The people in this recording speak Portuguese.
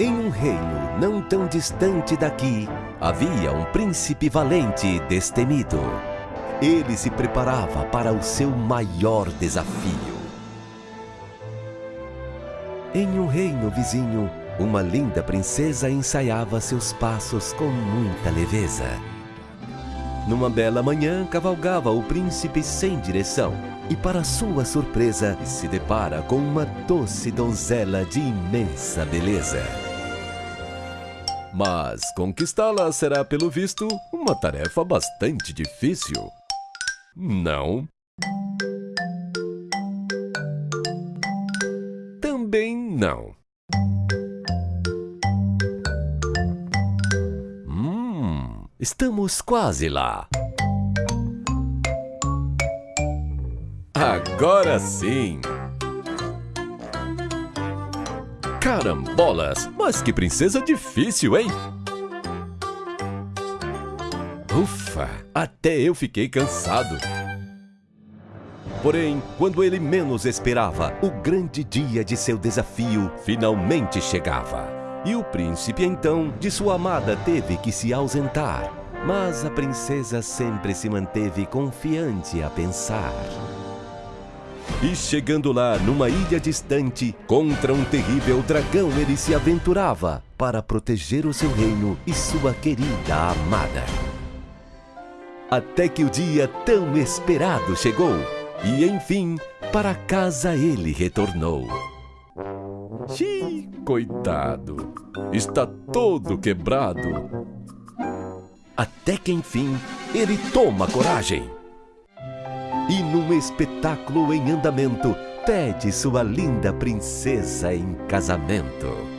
Em um reino não tão distante daqui, havia um príncipe valente e destemido. Ele se preparava para o seu maior desafio. Em um reino vizinho, uma linda princesa ensaiava seus passos com muita leveza. Numa bela manhã, cavalgava o príncipe sem direção e, para sua surpresa, se depara com uma doce donzela de imensa beleza. Mas conquistá-la será, pelo visto, uma tarefa bastante difícil. Não? Também não. Hum, estamos quase lá. Agora sim! Carambolas! Mas que princesa difícil, hein? Ufa! Até eu fiquei cansado. Porém, quando ele menos esperava, o grande dia de seu desafio finalmente chegava. E o príncipe, então, de sua amada teve que se ausentar. Mas a princesa sempre se manteve confiante a pensar. E chegando lá, numa ilha distante, contra um terrível dragão ele se aventurava para proteger o seu reino e sua querida amada. Até que o dia tão esperado chegou e, enfim, para casa ele retornou. Xiii, coitado, está todo quebrado. Até que, enfim, ele toma coragem e num espetáculo em andamento pede sua linda princesa em casamento.